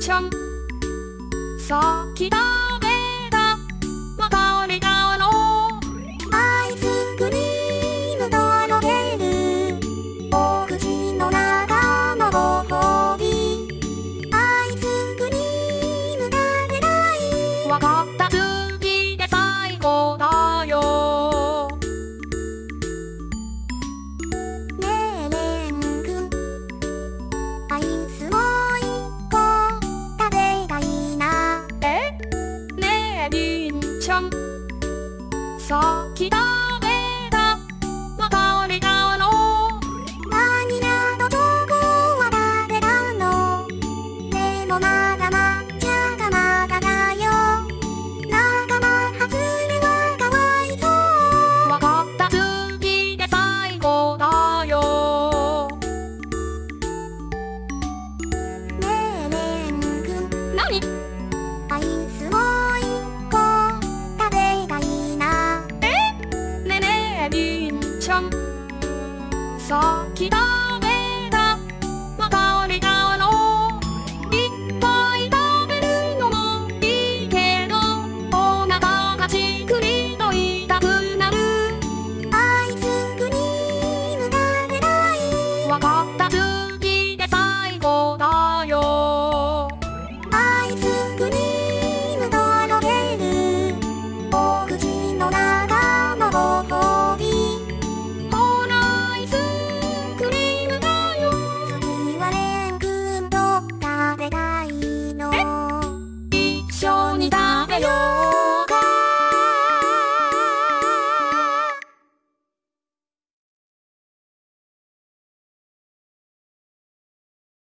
ションそうき食べだ。また俺がおろう。アイスクリームとろけるお口の中のご褒美アイスクリーム食べたい。わかった。 신청. 서기다. リンション。先食べたまた俺だろういっぱい食べるのもいいけどお腹がじっくりと痛くなる。アイスクリーム食べたい。わかった。